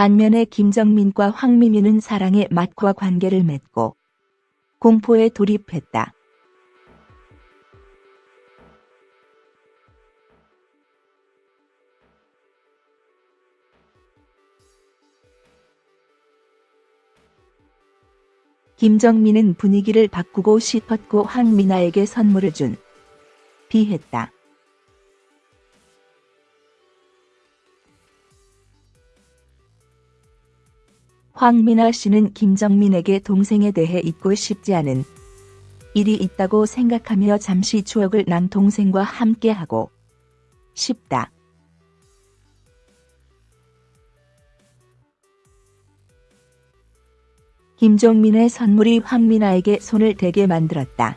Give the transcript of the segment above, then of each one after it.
반면에 김정민과 황미미는 사랑의 맛과 관계를 맺고 공포에 돌입했다. 김정민은 분위기를 바꾸고 싶었고 황미나에게 선물을 준 비했다. 황미나 씨는 김정민에게 동생에 대해 잊고 싶지 않은 일이 있다고 생각하며 잠시 추억을 남동생과 함께하고 싶다. 김종민의 선물이 황미나에게 손을 대게 만들었다.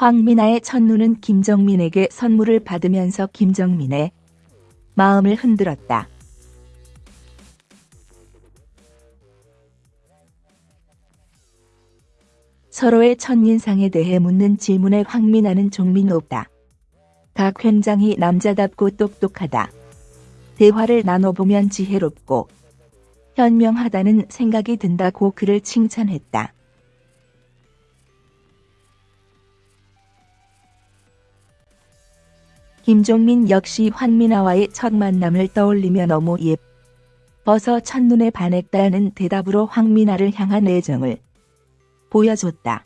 황미나의 첫눈은 김정민에게 선물을 받으면서 김정민의 마음을 흔들었다. 서로의 첫인상에 대해 묻는 질문에 황미나는 종민 없다. 각 현장이 남자답고 똑똑하다. 대화를 나눠보면 지혜롭고 현명하다는 생각이 든다고 그를 칭찬했다. 김종민 역시 환미나와의 첫 만남을 떠올리며 너무 예뻐서 첫눈에 반했다는 대답으로 황미나를 향한 애정을 보여줬다.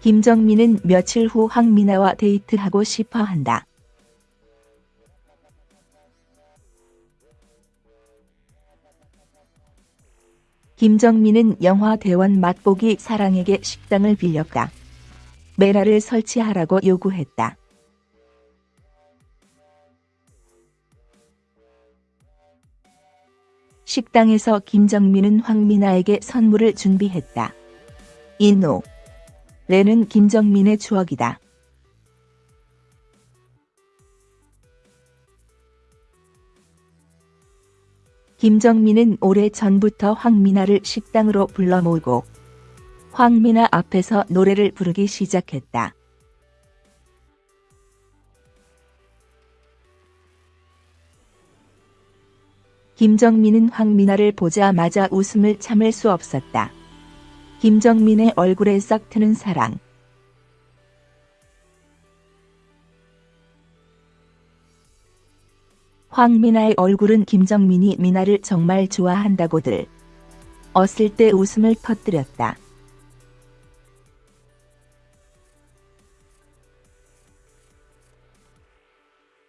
김정민은 며칠 후 황미나와 데이트하고 싶어 한다. 김정민은 영화 대원 맛보기 사랑에게 식당을 빌렸다. 메라를 설치하라고 요구했다. 식당에서 김정민은 황미나에게 선물을 준비했다. 이노 레는 김정민의 추억이다. 김정민은 오래 전부터 황미나를 식당으로 불러 모으고 황미나 앞에서 노래를 부르기 시작했다. 김정민은 황미나를 보자마자 웃음을 참을 수 없었다. 김정민의 얼굴에 싹 트는 사랑. 황미나의 얼굴은 김정민이 미나를 정말 좋아한다고들 어슬 때 웃음을 터뜨렸다.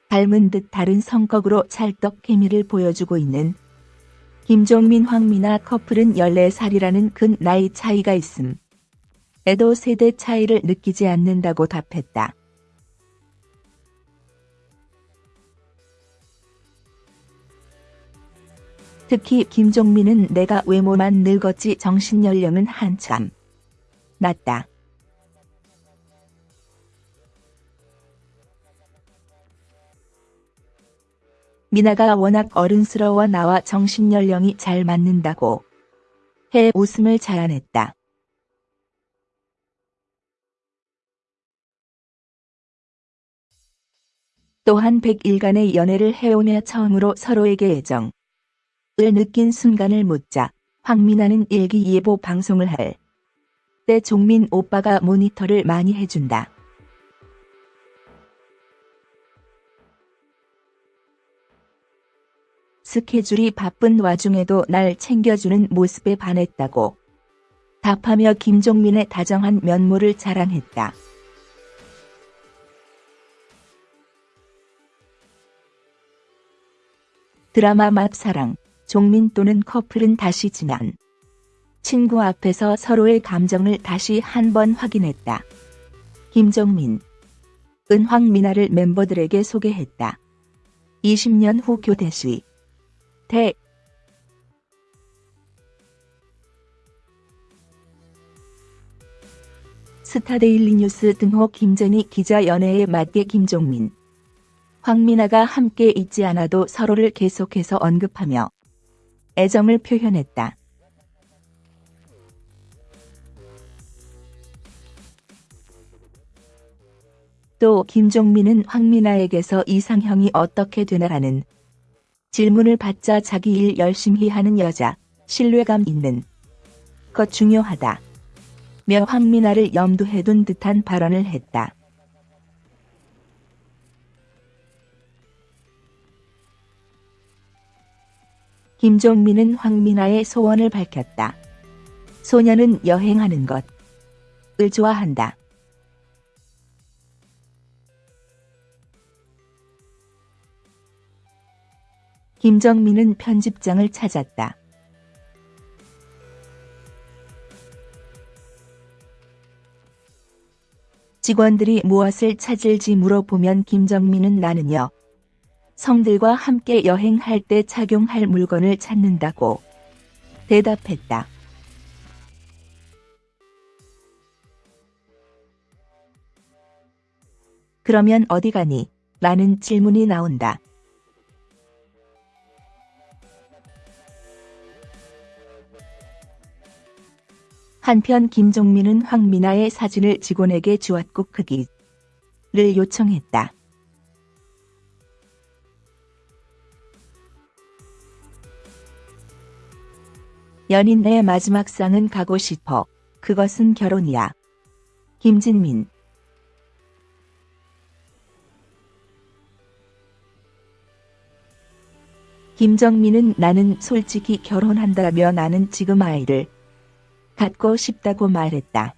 닮은 듯 다른 성격으로 찰떡 케미를 보여주고 있는 김종민 황미나 커플은 14살이라는 큰 나이 차이가 있음. 에도 세대 차이를 느끼지 않는다고 답했다. 특히 김종민은 내가 외모만 늙었지 정신연령은 한참 낮다. 미나가 워낙 어른스러워 나와 정신연령이 잘 맞는다고 해 웃음을 자아냈다. 또한 100일간의 연애를 해오며 처음으로 서로에게 애정 을 느낀 순간을 묻자 황미나는 일기예보 방송을 할 때 종민 오빠가 모니터를 많이 해준다. 스케줄이 바쁜 와중에도 날 챙겨주는 모습에 반했다고 답하며 김종민의 다정한 면모를 자랑했다. 드라마 맛사랑, 종민 또는 커플은 다시 지난 친구 앞에서 서로의 감정을 다시 한 번 확인했다. 김종민, 은황미나를 멤버들에게 소개했다. 20년 후 교대 시 대 스타데일리 뉴스 등호 김전희 기자 연애에 맞게 김종민, 황미나가 함께 있지 않아도 서로를 계속해서 언급하며 애정을 표현했다. 또 김종민은 황미나에게서 이상형이 어떻게 되나라는 질문을 받자 자기 일 열심히 하는 여자, 신뢰감 있는 것 중요하다. 며 황미나를 염두해 둔 듯한 발언을 했다. 김종민은 황미나의 소원을 밝혔다. 소녀는 여행하는 것을 좋아한다. 김정민은 편집장을 찾았다. 직원들이 무엇을 찾을지 물어보면 김정민은 나는요. 성들과 함께 여행할 때 착용할 물건을 찾는다고 대답했다. 그러면 어디 가니? 라는 질문이 나온다. 한편 김종민은 황미나의 사진을 직원에게 주었고 크기를 요청했다. 연인 내 마지막 상은 가고 싶어. 그것은 결혼이야. 김진민 김정민은 나는 솔직히 결혼한다며 나는 지금 아이를 갖고 싶다고 말했다.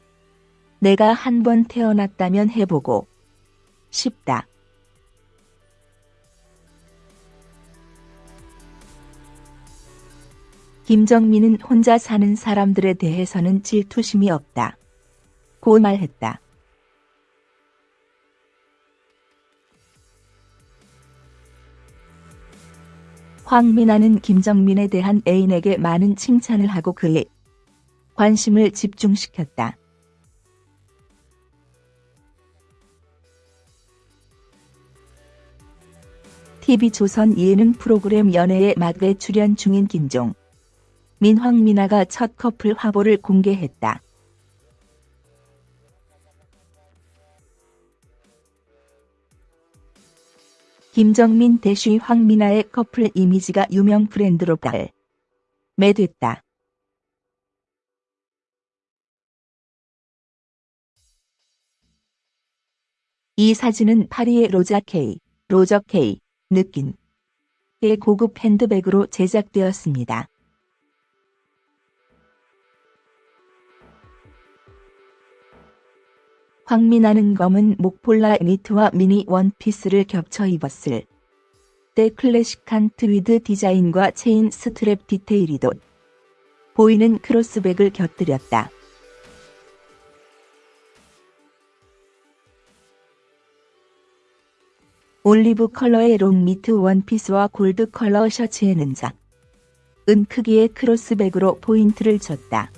내가 한 번 태어났다면 해보고 싶다. 김정민은 혼자 사는 사람들에 대해서는 질투심이 없다. 고 말했다. 황민아는 김정민에 대한 애인에게 많은 칭찬을 하고 그의 관심을 집중시켰다. TV조선 예능 프로그램 연애의 막에 출연 중인 김종, 민황미나가 첫 커플 화보를 공개했다. 김정민 대쉬 황미나의 커플 이미지가 유명 브랜드로 발 매됐다. 이 사진은 파리의 로자 K, 로저 K, 느낀 의 고급 핸드백으로 제작되었습니다. 황미나는 검은 목폴라 니트와 미니 원피스를 겹쳐 입었을 때 클래식한 트위드 디자인과 체인 스트랩 디테일이 돋보이는 cross bag을 곁들였다. 올리브 컬러의 long 니트 원피스와 골드 컬러 셔츠에는 작은 크기의 cross bag으로 포인트를 줬다.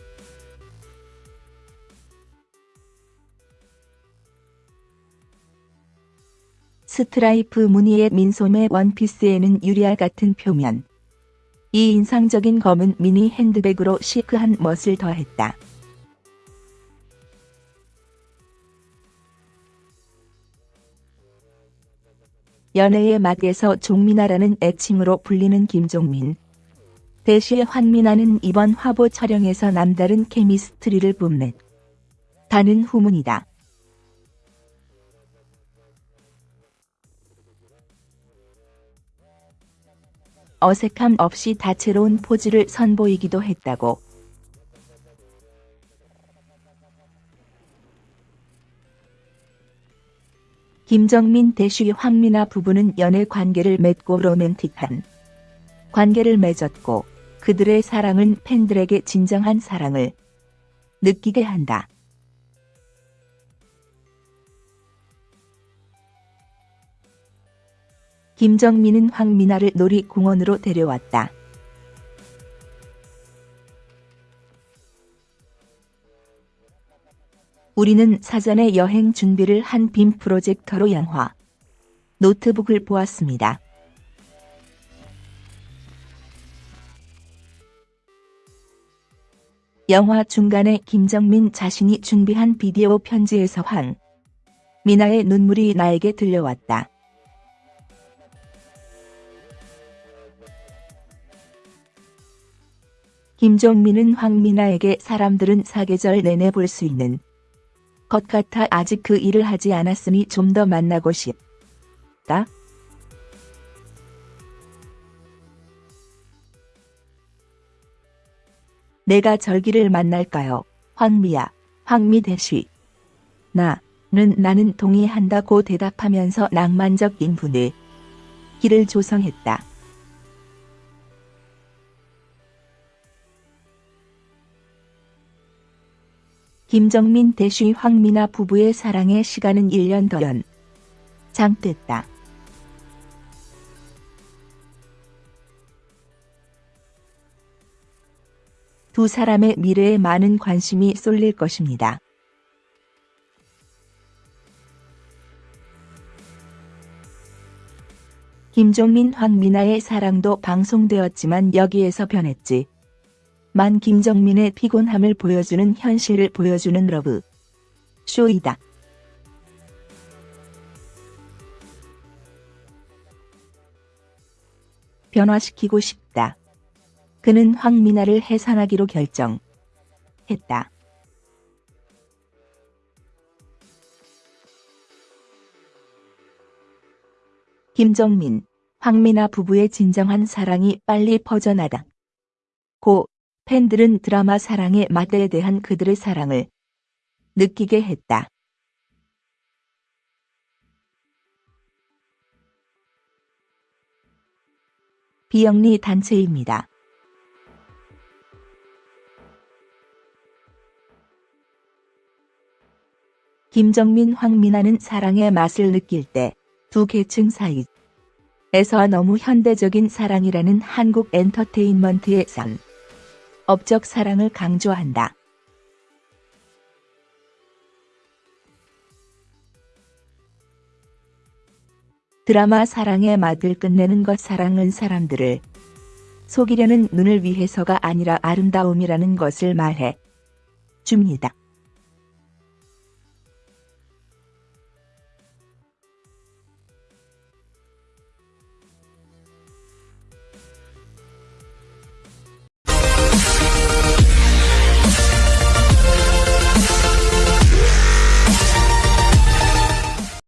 스트라이프 무늬의 민소매 원피스에는 유리알 같은 표면. 이 인상적인 검은 미니 핸드백으로 chic한 멋을 더했다. 연애의 맛에서 종민아라는 애칭으로 불리는 김종민. 대시의 환민아는 이번 화보 촬영에서 남다른 chemistry를 뽐냈. 다는 후문이다. 어색함 없이 다채로운 포즈를 선보이기도 했다고. 김정민 대쉬 황미나 부부는 연애 관계를 맺고 로맨틱한 관계를 맺었고 그들의 사랑은 팬들에게 진정한 사랑을 느끼게 한다. 김정민은 황미나를 놀이공원으로 데려왔다. 우리는 사전에 여행 준비를 한 빔 프로젝터로 양화 노트북을 보았습니다. 영화 중간에 김정민 자신이 준비한 비디오 편지에서 황 미나의 눈물이 나에게 들려왔다. 김종민은 황미나에게 사람들은 사계절 내내 볼 수 있는 것 같아 아직 그 일을 하지 않았으니 좀 더 만나고 싶다. 내가 절기를 만날까요? 황미야, 황미 대쉬. 나는 나는 동의한다고 대답하면서 낭만적 인분의 길을 조성했다. 김정민 대쉬 황미나 부부의 사랑의 시간은 1년 더 연 장됐다. 두 사람의 미래에 많은 관심이 쏠릴 것입니다. 김종민 황미나의 사랑도 방송되었지만 여기에서 변했지. 만 김정민의 피곤함을 보여주는 현실을 보여주는 러브 쇼이다. 변화시키고 싶다. 그는 황미나를 해산하기로 결정했다. 김정민, 황미나 부부의 진정한 사랑이 빨리 퍼져나다. 고 팬들은 드라마 사랑의 맛에 대한 그들의 사랑을 느끼게 했다. 비영리 단체입니다. 김정민 황미나는 사랑의 맛을 느낄 때 두 계층 사이에서 너무 현대적인 사랑이라는 한국 엔터테인먼트의 산 업적 사랑을 강조한다. 드라마 사랑의 맛을 끝내는 것 사랑은 사람들을 속이려는 눈을 위해서가 아니라 아름다움이라는 것을 말해 줍니다.